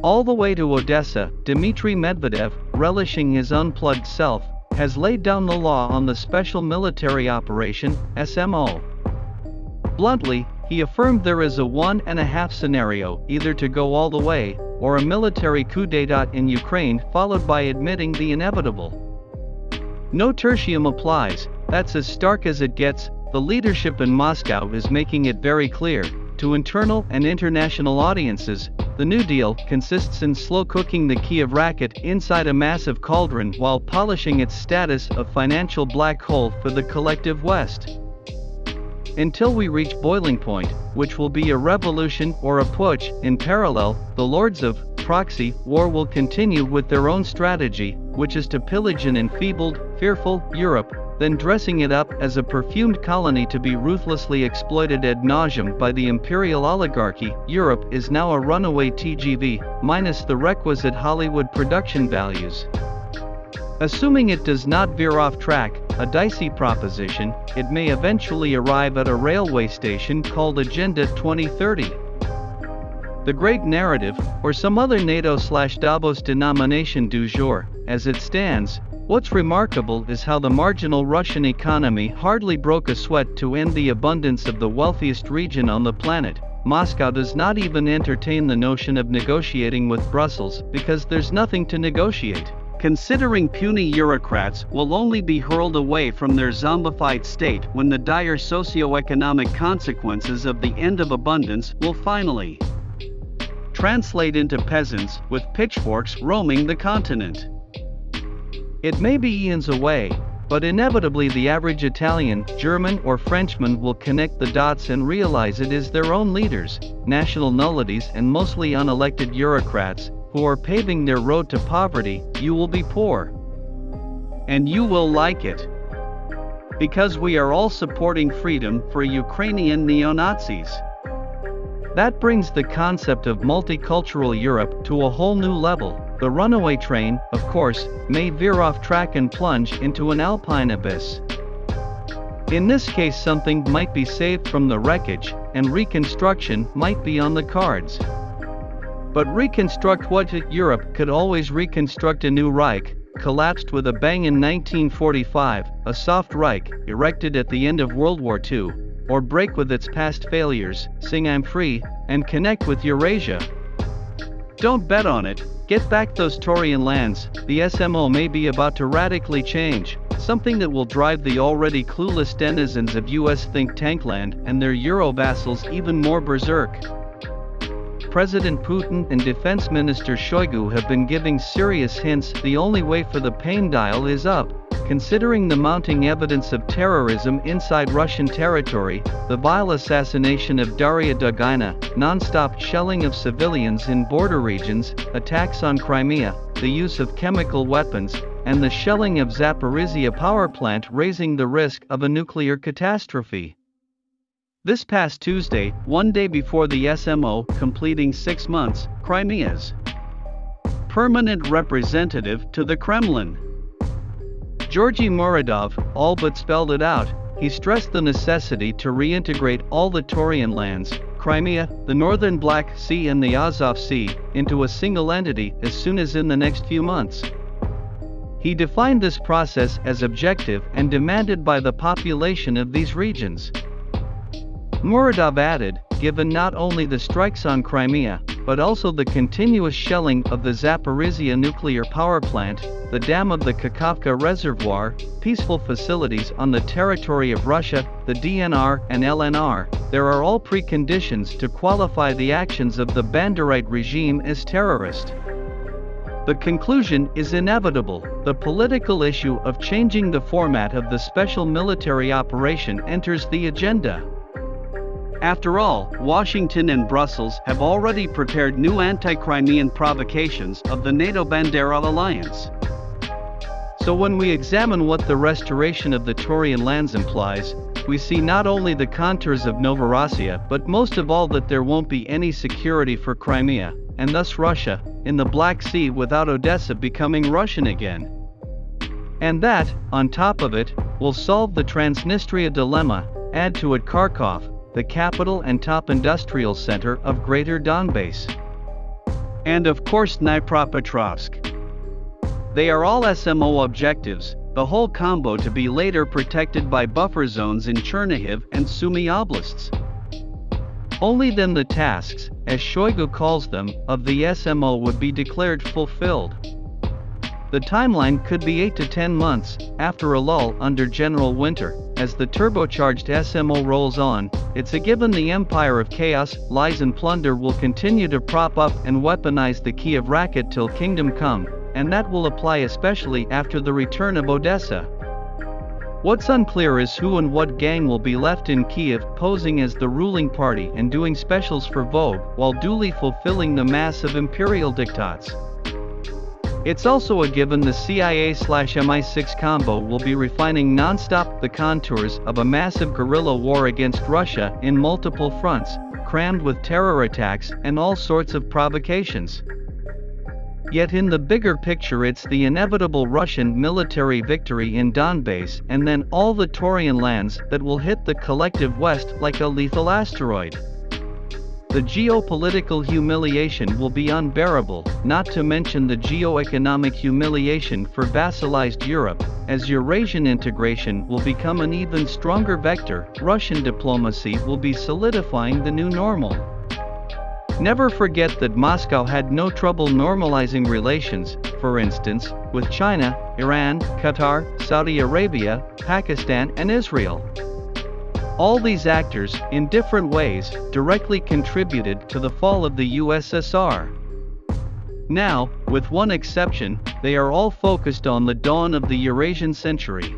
All the way to Odessa, Dmitry Medvedev, relishing his unplugged self, has laid down the law on the Special Military Operation, SMO. Bluntly, he affirmed there is a one and a half scenario, either to go all the way, or a military coup d'etat in Ukraine followed by admitting the inevitable. No tertium applies, that's as stark as it gets, the leadership in Moscow is making it very clear, to internal and international audiences, the New Deal consists in slow cooking the Kiev racket inside a massive cauldron while polishing its status of financial black hole for the collective West. Until we reach boiling point, which will be a revolution or a putsch, in parallel, the lords of proxy war will continue with their own strategy, which is to pillage an enfeebled, fearful Europe, then dressing it up as a perfumed colony to be ruthlessly exploited ad nauseum by the imperial oligarchy. Europe is now a runaway TGV, minus the requisite Hollywood production values. Assuming it does not veer off track, a dicey proposition, it may eventually arrive at a railway station called Agenda 2030. The Great Narrative, or some other NATO slash Davos denomination du jour, as it stands, What's remarkable is how the marginal Russian economy hardly broke a sweat to end the abundance of the wealthiest region on the planet. Moscow does not even entertain the notion of negotiating with Brussels because there's nothing to negotiate. Considering puny Eurocrats will only be hurled away from their zombified state when the dire socio-economic consequences of the end of abundance will finally translate into peasants with pitchforks roaming the continent. It may be eons away, but inevitably the average Italian, German or Frenchman will connect the dots and realize it is their own leaders, national nullities and mostly unelected bureaucrats, who are paving their road to poverty, you will be poor. And you will like it. Because we are all supporting freedom for Ukrainian neo-Nazis. That brings the concept of multicultural Europe to a whole new level. The runaway train, of course, may veer off track and plunge into an alpine abyss. In this case something might be saved from the wreckage, and reconstruction might be on the cards. But reconstruct what Europe could always reconstruct a new Reich, collapsed with a bang in 1945, a soft Reich, erected at the end of World War II, or break with its past failures, sing I'm free, and connect with Eurasia. Don't bet on it, Get back those Taurian lands, the SMO may be about to radically change, something that will drive the already clueless denizens of US think tank land and their Euro vassals even more berserk. President Putin and Defense Minister Shoigu have been giving serious hints the only way for the pain dial is up. Considering the mounting evidence of terrorism inside Russian territory, the vile assassination of Daria Dugina, non-stop shelling of civilians in border regions, attacks on Crimea, the use of chemical weapons, and the shelling of Zaporizhia power plant raising the risk of a nuclear catastrophe. This past Tuesday, one day before the SMO completing six months, Crimea's permanent representative to the Kremlin Georgy Muradov all but spelled it out. He stressed the necessity to reintegrate all the Taurian lands, Crimea, the northern Black Sea and the Azov Sea, into a single entity as soon as in the next few months. He defined this process as objective and demanded by the population of these regions. Muradov added, given not only the strikes on Crimea, but also the continuous shelling of the Zaporizhia nuclear power plant, the dam of the Kakhovka reservoir, peaceful facilities on the territory of Russia, the DNR and LNR, there are all preconditions to qualify the actions of the Banderite regime as terrorist. The conclusion is inevitable. The political issue of changing the format of the special military operation enters the agenda. After all, Washington and Brussels have already prepared new anti-Crimean provocations of the NATO-Bandera alliance. So when we examine what the restoration of the Taurian lands implies, we see not only the contours of Novorossiya but most of all that there won't be any security for Crimea, and thus Russia, in the Black Sea without Odessa becoming Russian again. And that, on top of it, will solve the Transnistria dilemma, add to it Kharkov, the capital and top industrial center of Greater Donbass. and of course Dnipropetrovsk. They are all SMO objectives, the whole combo to be later protected by buffer zones in Chernihiv and Sumy oblasts. Only then the tasks, as Shoigu calls them, of the SMO would be declared fulfilled. The timeline could be 8 to 10 months, after a lull under General Winter, as the turbocharged SMO rolls on, it's a given the empire of chaos, lies and plunder will continue to prop up and weaponize the Kiev racket till kingdom come, and that will apply especially after the return of Odessa. What's unclear is who and what gang will be left in Kiev posing as the ruling party and doing specials for Vogue while duly fulfilling the mass of imperial diktats. It's also a given the CIA slash MI6 combo will be refining non-stop the contours of a massive guerrilla war against Russia in multiple fronts, crammed with terror attacks and all sorts of provocations. Yet in the bigger picture it's the inevitable Russian military victory in Donbass and then all the Taurian lands that will hit the collective West like a lethal asteroid. The geopolitical humiliation will be unbearable, not to mention the geoeconomic humiliation for vassalized Europe, as Eurasian integration will become an even stronger vector, Russian diplomacy will be solidifying the new normal. Never forget that Moscow had no trouble normalizing relations, for instance, with China, Iran, Qatar, Saudi Arabia, Pakistan and Israel. All these actors, in different ways, directly contributed to the fall of the USSR. Now, with one exception, they are all focused on the dawn of the Eurasian century.